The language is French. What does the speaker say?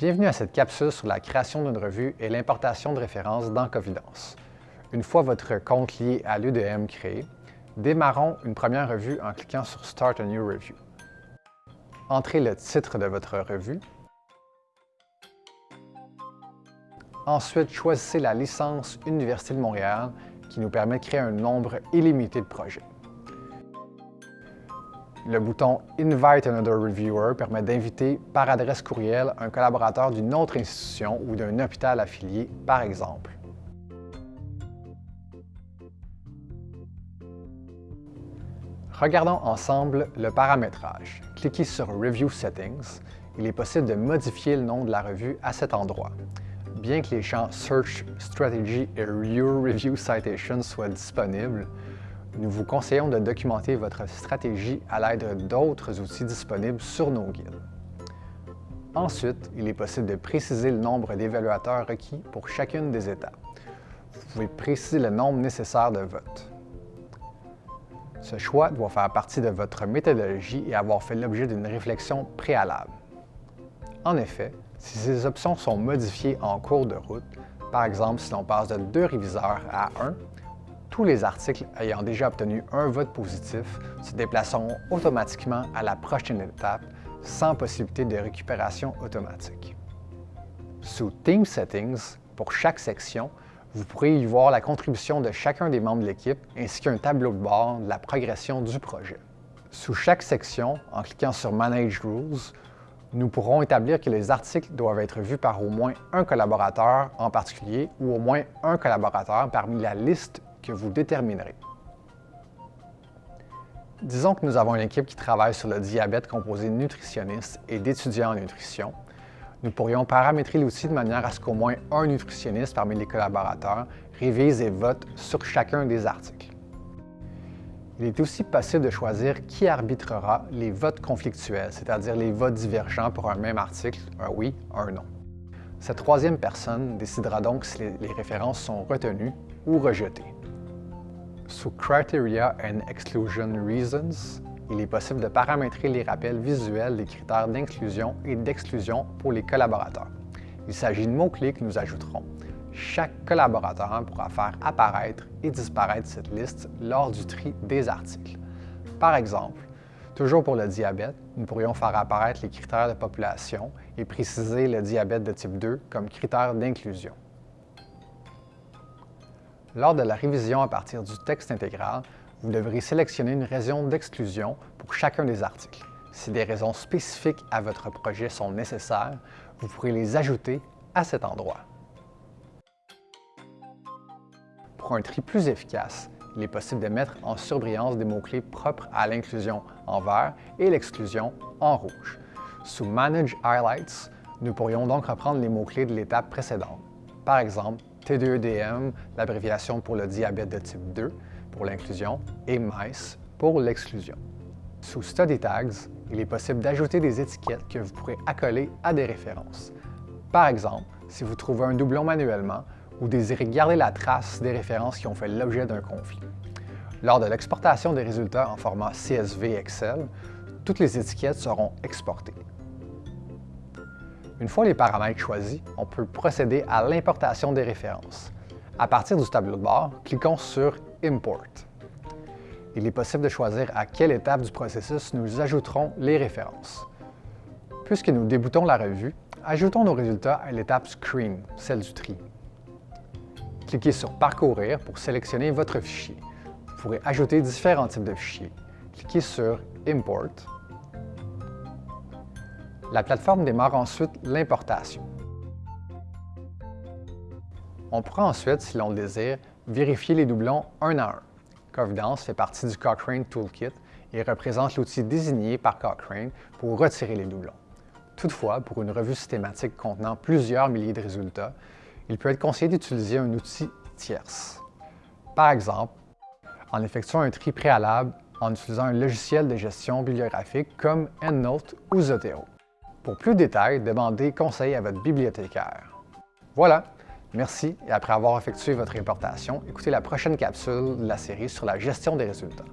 Bienvenue à cette capsule sur la création d'une revue et l'importation de références dans Covidence. Une fois votre compte lié à l'UDM créé, démarrons une première revue en cliquant sur Start a New Review. Entrez le titre de votre revue. Ensuite, choisissez la licence Université de Montréal qui nous permet de créer un nombre illimité de projets. Le bouton Invite another reviewer permet d'inviter par adresse courriel un collaborateur d'une autre institution ou d'un hôpital affilié, par exemple. Regardons ensemble le paramétrage. Cliquez sur Review Settings. Il est possible de modifier le nom de la revue à cet endroit. Bien que les champs Search, Strategy et Your Review Citation soient disponibles, nous vous conseillons de documenter votre stratégie à l'aide d'autres outils disponibles sur nos guides. Ensuite, il est possible de préciser le nombre d'évaluateurs requis pour chacune des étapes. Vous pouvez préciser le nombre nécessaire de votes. Ce choix doit faire partie de votre méthodologie et avoir fait l'objet d'une réflexion préalable. En effet, si ces options sont modifiées en cours de route, par exemple si l'on passe de deux réviseurs à un, tous les articles ayant déjà obtenu un vote positif se déplaceront automatiquement à la prochaine étape sans possibilité de récupération automatique. Sous Team Settings, pour chaque section, vous pourrez y voir la contribution de chacun des membres de l'équipe ainsi qu'un tableau de bord de la progression du projet. Sous chaque section, en cliquant sur Manage Rules, nous pourrons établir que les articles doivent être vus par au moins un collaborateur en particulier ou au moins un collaborateur parmi la liste que vous déterminerez. Disons que nous avons une équipe qui travaille sur le diabète composé de nutritionnistes et d'étudiants en nutrition. Nous pourrions paramétrer l'outil de manière à ce qu'au moins un nutritionniste parmi les collaborateurs révise et vote sur chacun des articles. Il est aussi possible de choisir qui arbitrera les votes conflictuels, c'est-à-dire les votes divergents pour un même article, un oui, un non. Cette troisième personne décidera donc si les références sont retenues ou rejetées. Sous Criteria and Exclusion Reasons, il est possible de paramétrer les rappels visuels des critères d'inclusion et d'exclusion pour les collaborateurs. Il s'agit de mots-clés que nous ajouterons. Chaque collaborateur pourra faire apparaître et disparaître cette liste lors du tri des articles. Par exemple, toujours pour le diabète, nous pourrions faire apparaître les critères de population et préciser le diabète de type 2 comme critère d'inclusion. Lors de la révision à partir du texte intégral, vous devrez sélectionner une raison d'exclusion pour chacun des articles. Si des raisons spécifiques à votre projet sont nécessaires, vous pourrez les ajouter à cet endroit. Pour un tri plus efficace, il est possible de mettre en surbrillance des mots-clés propres à l'inclusion en vert et l'exclusion en rouge. Sous Manage Highlights, nous pourrions donc reprendre les mots-clés de l'étape précédente. Par exemple, T2EDM, l'abréviation pour le diabète de type 2 pour l'inclusion, et MICE pour l'exclusion. Sous Study Tags, il est possible d'ajouter des étiquettes que vous pourrez accoler à des références. Par exemple, si vous trouvez un doublon manuellement ou désirez garder la trace des références qui ont fait l'objet d'un conflit. Lors de l'exportation des résultats en format CSV Excel, toutes les étiquettes seront exportées. Une fois les paramètres choisis, on peut procéder à l'importation des références. À partir du tableau de bord, cliquons sur Import. Il est possible de choisir à quelle étape du processus nous ajouterons les références. Puisque nous déboutons la revue, ajoutons nos résultats à l'étape Screen, celle du tri. Cliquez sur Parcourir pour sélectionner votre fichier. Vous pourrez ajouter différents types de fichiers. Cliquez sur Import la plateforme démarre ensuite l'importation. On pourra ensuite, si l'on le désire, vérifier les doublons un à un. Covidence fait partie du Cochrane Toolkit et représente l'outil désigné par Cochrane pour retirer les doublons. Toutefois, pour une revue systématique contenant plusieurs milliers de résultats, il peut être conseillé d'utiliser un outil tierce. Par exemple, en effectuant un tri préalable en utilisant un logiciel de gestion bibliographique comme EndNote ou Zotero. Pour plus de détails, demandez conseil à votre bibliothécaire. Voilà, merci et après avoir effectué votre importation, écoutez la prochaine capsule de la série sur la gestion des résultats.